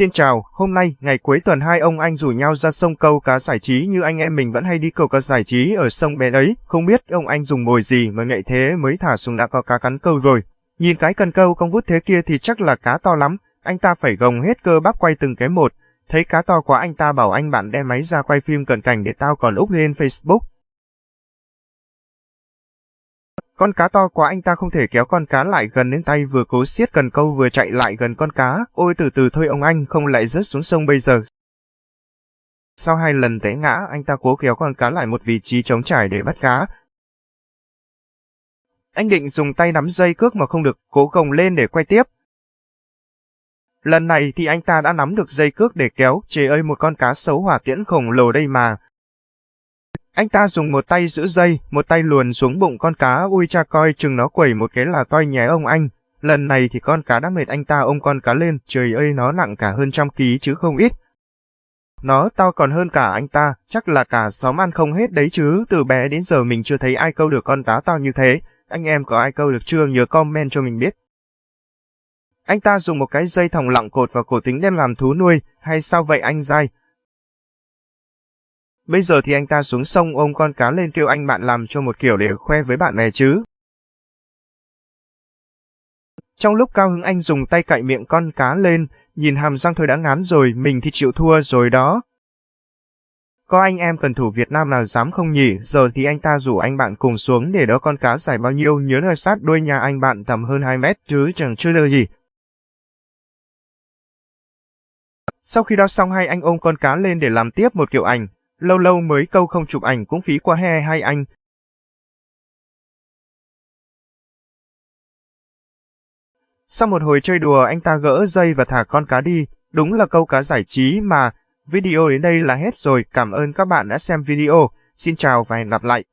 Xin chào, hôm nay, ngày cuối tuần hai ông anh rủ nhau ra sông câu cá giải trí như anh em mình vẫn hay đi câu cá giải trí ở sông bé đấy. Không biết ông anh dùng mồi gì mà ngậy thế mới thả xuống đã có cá cắn câu rồi. Nhìn cái cần câu cong vút thế kia thì chắc là cá to lắm, anh ta phải gồng hết cơ bắp quay từng cái một. Thấy cá to quá anh ta bảo anh bạn đem máy ra quay phim cận cảnh để tao còn úp lên Facebook. Con cá to quá anh ta không thể kéo con cá lại gần đến tay vừa cố siết cần câu vừa chạy lại gần con cá. Ôi từ từ thôi ông anh không lại rớt xuống sông bây giờ. Sau hai lần té ngã, anh ta cố kéo con cá lại một vị trí trống trải để bắt cá. Anh định dùng tay nắm dây cước mà không được, cố gồng lên để quay tiếp. Lần này thì anh ta đã nắm được dây cước để kéo, trời ơi một con cá xấu hỏa tiễn khổng lồ đây mà. Anh ta dùng một tay giữ dây, một tay luồn xuống bụng con cá, ui cha coi chừng nó quẩy một cái là toi nhé ông anh. Lần này thì con cá đã mệt anh ta ôm con cá lên, trời ơi nó nặng cả hơn trăm ký chứ không ít. Nó to còn hơn cả anh ta, chắc là cả xóm ăn không hết đấy chứ, từ bé đến giờ mình chưa thấy ai câu được con cá to như thế. Anh em có ai câu được chưa nhớ comment cho mình biết. Anh ta dùng một cái dây thòng lọng cột vào cổ tính đem làm thú nuôi, hay sao vậy anh dai? Bây giờ thì anh ta xuống sông ôm con cá lên kêu anh bạn làm cho một kiểu để khoe với bạn bè chứ. Trong lúc cao hứng anh dùng tay cạy miệng con cá lên, nhìn hàm răng thôi đã ngán rồi, mình thì chịu thua rồi đó. Có anh em cần thủ Việt Nam nào dám không nhỉ, giờ thì anh ta rủ anh bạn cùng xuống để đó con cá dài bao nhiêu nhớ nơi sát đuôi nhà anh bạn tầm hơn 2 mét chứ chẳng chưa được gì. Sau khi đó xong hai anh ôm con cá lên để làm tiếp một kiểu ảnh, lâu lâu mới câu không chụp ảnh cũng phí quá he hai anh. Sau một hồi chơi đùa anh ta gỡ dây và thả con cá đi, đúng là câu cá giải trí mà. Video đến đây là hết rồi, cảm ơn các bạn đã xem video. Xin chào và hẹn gặp lại.